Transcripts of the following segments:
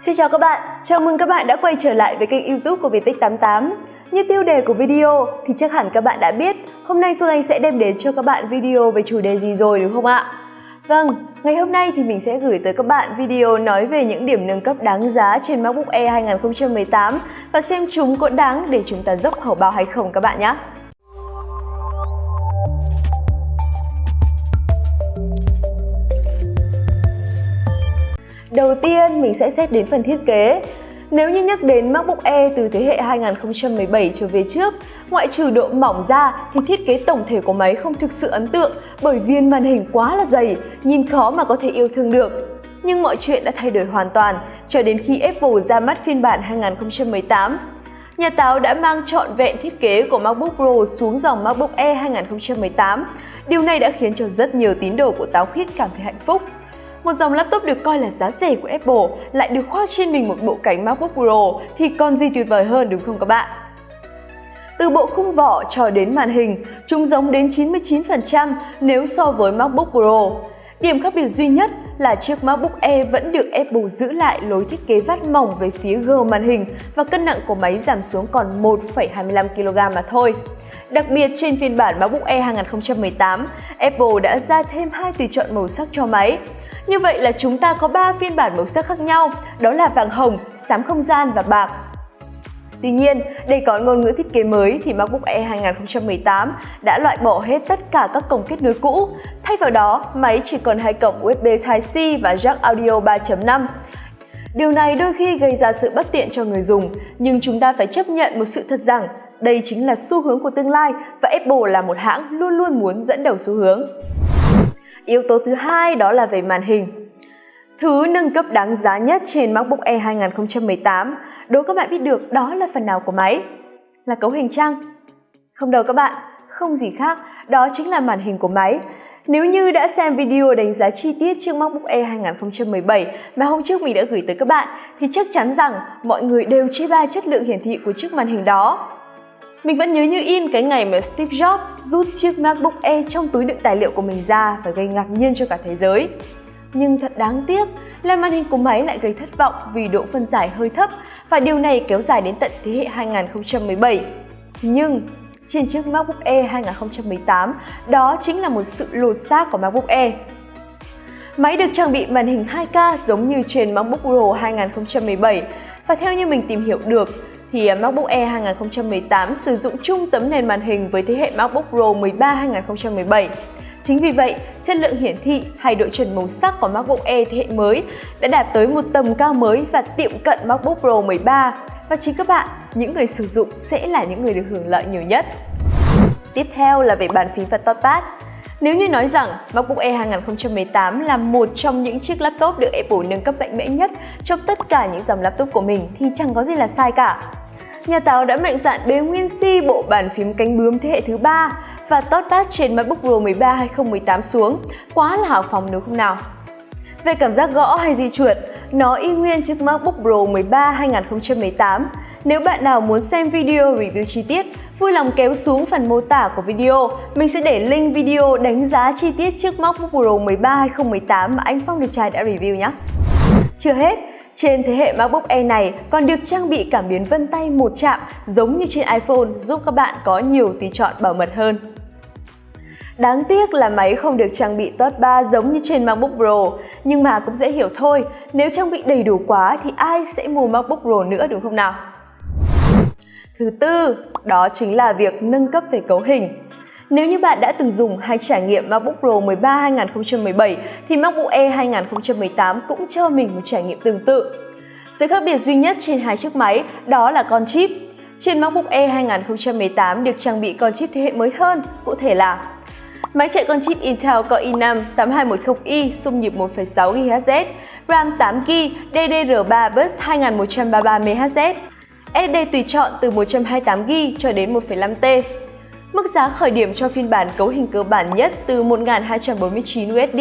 Xin chào các bạn, chào mừng các bạn đã quay trở lại với kênh youtube của Viettech88 Như tiêu đề của video thì chắc hẳn các bạn đã biết Hôm nay Phương Anh sẽ đem đến cho các bạn video về chủ đề gì rồi đúng không ạ? Vâng, ngày hôm nay thì mình sẽ gửi tới các bạn video nói về những điểm nâng cấp đáng giá trên MacBook Air 2018 và xem chúng có đáng để chúng ta dốc hầu bao hay không các bạn nhé. Đầu tiên mình sẽ xét đến phần thiết kế. Nếu như nhắc đến MacBook Air từ thế hệ 2017 trở về trước, ngoại trừ độ mỏng ra thì thiết kế tổng thể của máy không thực sự ấn tượng bởi viên màn hình quá là dày, nhìn khó mà có thể yêu thương được. Nhưng mọi chuyện đã thay đổi hoàn toàn cho đến khi Apple ra mắt phiên bản 2018. Nhà táo đã mang trọn vẹn thiết kế của MacBook Pro xuống dòng MacBook Air 2018. Điều này đã khiến cho rất nhiều tín đồ của táo khít cảm thấy hạnh phúc. Một dòng laptop được coi là giá rẻ của Apple lại được khoác trên mình một bộ cánh MacBook Pro thì còn gì tuyệt vời hơn đúng không các bạn? Từ bộ khung vỏ cho đến màn hình, chúng giống đến 99% nếu so với MacBook Pro. Điểm khác biệt duy nhất là chiếc MacBook Air vẫn được Apple giữ lại lối thiết kế vắt mỏng về phía gờ màn hình và cân nặng của máy giảm xuống còn 1,25 kg mà thôi. Đặc biệt trên phiên bản MacBook Air 2018, Apple đã ra thêm hai tùy chọn màu sắc cho máy. Như vậy là chúng ta có 3 phiên bản màu sắc khác nhau, đó là vàng hồng, xám không gian và bạc. Tuy nhiên, để có ngôn ngữ thiết kế mới thì MacBook Air 2018 đã loại bỏ hết tất cả các cổng kết nối cũ. Thay vào đó, máy chỉ còn hai cổng USB Type-C và jack audio 3.5. Điều này đôi khi gây ra sự bất tiện cho người dùng, nhưng chúng ta phải chấp nhận một sự thật rằng đây chính là xu hướng của tương lai và Apple là một hãng luôn luôn muốn dẫn đầu xu hướng. Yếu tố thứ hai đó là về màn hình. Thứ nâng cấp đáng giá nhất trên MacBook Air 2018, đố các bạn biết được đó là phần nào của máy? Là cấu hình trăng? Không đâu các bạn, không gì khác, đó chính là màn hình của máy. Nếu như đã xem video đánh giá chi tiết chiếc MacBook Air 2017 mà hôm trước mình đã gửi tới các bạn thì chắc chắn rằng mọi người đều chê bai chất lượng hiển thị của chiếc màn hình đó. Mình vẫn nhớ như in cái ngày mà Steve Jobs rút chiếc MacBook Air trong túi đựng tài liệu của mình ra và gây ngạc nhiên cho cả thế giới. Nhưng thật đáng tiếc là màn hình của máy lại gây thất vọng vì độ phân giải hơi thấp và điều này kéo dài đến tận thế hệ 2017. Nhưng trên chiếc MacBook Air 2018, đó chính là một sự lột xác của MacBook Air. Máy được trang bị màn hình 2K giống như trên MacBook Pro 2017 và theo như mình tìm hiểu được thì à, MacBook Air 2018 sử dụng chung tấm nền màn hình với thế hệ MacBook Pro 13 2017. Chính vì vậy, chất lượng hiển thị hay độ chuẩn màu sắc của MacBook Air thế hệ mới đã đạt tới một tầm cao mới và tiệm cận MacBook Pro 13 và chính các bạn, những người sử dụng sẽ là những người được hưởng lợi nhiều nhất. Tiếp theo là về bàn phím và touchpad. Nếu như nói rằng MacBook Air 2018 là một trong những chiếc laptop được Apple nâng cấp mạnh mẽ nhất trong tất cả những dòng laptop của mình thì chẳng có gì là sai cả. Nhà táo đã mạnh dạn bế nguyên si bộ bàn phím cánh bướm thế hệ thứ ba và tót tát trên MacBook Pro 13 2018 xuống, quá là hào phóng đúng không nào? Về cảm giác gõ hay di chuột, nó y nguyên chiếc MacBook Pro 13 2018. Nếu bạn nào muốn xem video review chi tiết, vui lòng kéo xuống phần mô tả của video. Mình sẽ để link video đánh giá chi tiết chiếc MacBook Pro 13 2018 mà anh Phong Được Trai đã review nhé. Chưa hết, trên thế hệ MacBook Air này còn được trang bị cảm biến vân tay một chạm giống như trên iPhone giúp các bạn có nhiều tùy chọn bảo mật hơn. Đáng tiếc là máy không được trang bị Touch Bar giống như trên MacBook Pro, nhưng mà cũng dễ hiểu thôi, nếu trang bị đầy đủ quá thì ai sẽ mua MacBook Pro nữa đúng không nào? Thứ tư, đó chính là việc nâng cấp về cấu hình. Nếu như bạn đã từng dùng hay trải nghiệm MacBook Pro 13 2017 thì MacBook Air 2018 cũng cho mình một trải nghiệm tương tự. Sự khác biệt duy nhất trên hai chiếc máy đó là con chip. Trên MacBook Air 2018 được trang bị con chip thế hệ mới hơn, cụ thể là Máy chạy con chip Intel Core i5 8210i xung nhịp 1,6 GHz, RAM 8GB, DDR3 bus 2133 MHz, SSD tùy chọn từ 128GB cho đến 1,5T. Mức giá khởi điểm cho phiên bản cấu hình cơ bản nhất từ 1.249 USD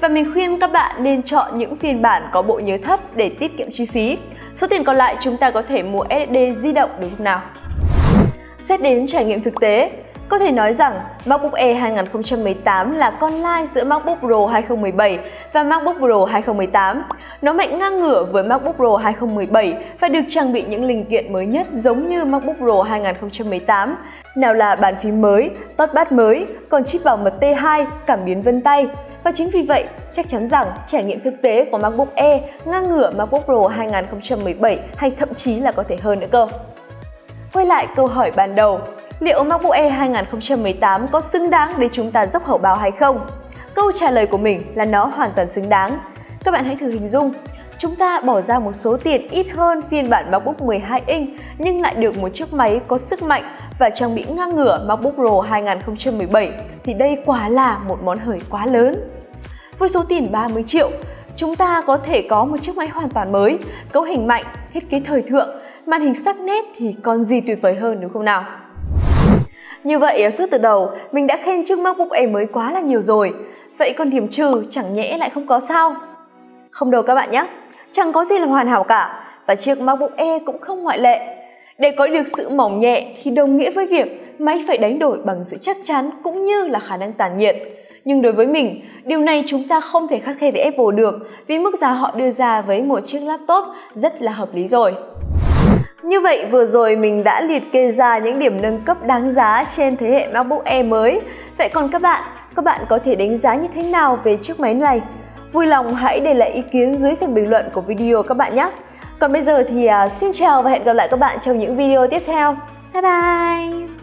và mình khuyên các bạn nên chọn những phiên bản có bộ nhớ thấp để tiết kiệm chi phí. Số tiền còn lại chúng ta có thể mua SSD di động được lúc nào? Xét đến trải nghiệm thực tế, có thể nói rằng MacBook Air 2018 là con lai giữa MacBook Pro 2017 và MacBook Pro 2018. Nó mạnh ngang ngửa với MacBook Pro 2017 và được trang bị những linh kiện mới nhất giống như MacBook Pro 2018. Nào là bàn phím mới, touchpad mới, còn chip bảo mật T2, cảm biến vân tay. Và chính vì vậy, chắc chắn rằng trải nghiệm thực tế của MacBook Air ngang ngửa MacBook Pro 2017 hay thậm chí là có thể hơn nữa cơ. Quay lại câu hỏi ban đầu, liệu MacBook Air 2018 có xứng đáng để chúng ta dốc hậu báo hay không? Câu trả lời của mình là nó hoàn toàn xứng đáng. Các bạn hãy thử hình dung, chúng ta bỏ ra một số tiền ít hơn phiên bản MacBook 12 inch nhưng lại được một chiếc máy có sức mạnh và trang bị ngang ngửa MacBook Pro 2017 thì đây quả là một món hời quá lớn. Với số tiền 30 triệu, chúng ta có thể có một chiếc máy hoàn toàn mới, cấu hình mạnh, thiết kế thời thượng, màn hình sắc nét thì còn gì tuyệt vời hơn đúng không nào? Như vậy à, suốt từ đầu mình đã khen chiếc MacBook Air mới quá là nhiều rồi. Vậy còn điểm trừ chẳng nhẽ lại không có sao? Không đâu các bạn nhé, chẳng có gì là hoàn hảo cả và chiếc MacBook Air cũng không ngoại lệ. Để có được sự mỏng nhẹ thì đồng nghĩa với việc máy phải đánh đổi bằng sự chắc chắn cũng như là khả năng tản nhiệt. Nhưng đối với mình, điều này chúng ta không thể khắt khe với Apple được vì mức giá họ đưa ra với một chiếc laptop rất là hợp lý rồi. Như vậy vừa rồi mình đã liệt kê ra những điểm nâng cấp đáng giá trên thế hệ MacBook Air mới. Vậy còn các bạn, các bạn có thể đánh giá như thế nào về chiếc máy này? Vui lòng hãy để lại ý kiến dưới phần bình luận của video các bạn nhé. Còn bây giờ thì à, xin chào và hẹn gặp lại các bạn trong những video tiếp theo. Bye bye!